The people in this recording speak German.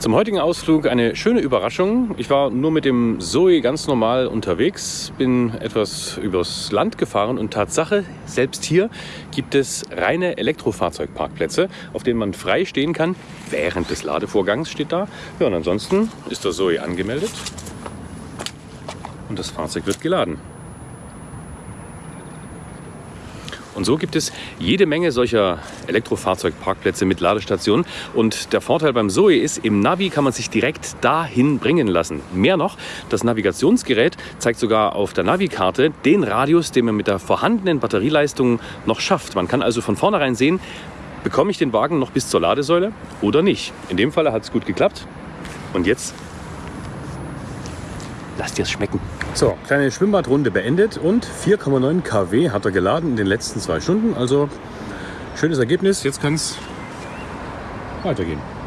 Zum heutigen Ausflug eine schöne Überraschung. Ich war nur mit dem Zoe ganz normal unterwegs, bin etwas übers Land gefahren und Tatsache, selbst hier gibt es reine Elektrofahrzeugparkplätze, auf denen man frei stehen kann. Während des Ladevorgangs steht da. Ja, und ansonsten ist der Zoe angemeldet und das Fahrzeug wird geladen. Und so gibt es jede Menge solcher Elektrofahrzeugparkplätze mit Ladestationen. Und der Vorteil beim Zoe ist, im Navi kann man sich direkt dahin bringen lassen. Mehr noch, das Navigationsgerät zeigt sogar auf der Navikarte den Radius, den man mit der vorhandenen Batterieleistung noch schafft. Man kann also von vornherein sehen, bekomme ich den Wagen noch bis zur Ladesäule oder nicht. In dem Fall hat es gut geklappt. Und jetzt lasst ihr es schmecken. So, kleine Schwimmbadrunde beendet und 4,9 kW hat er geladen in den letzten zwei Stunden. Also schönes Ergebnis. Jetzt kann es weitergehen.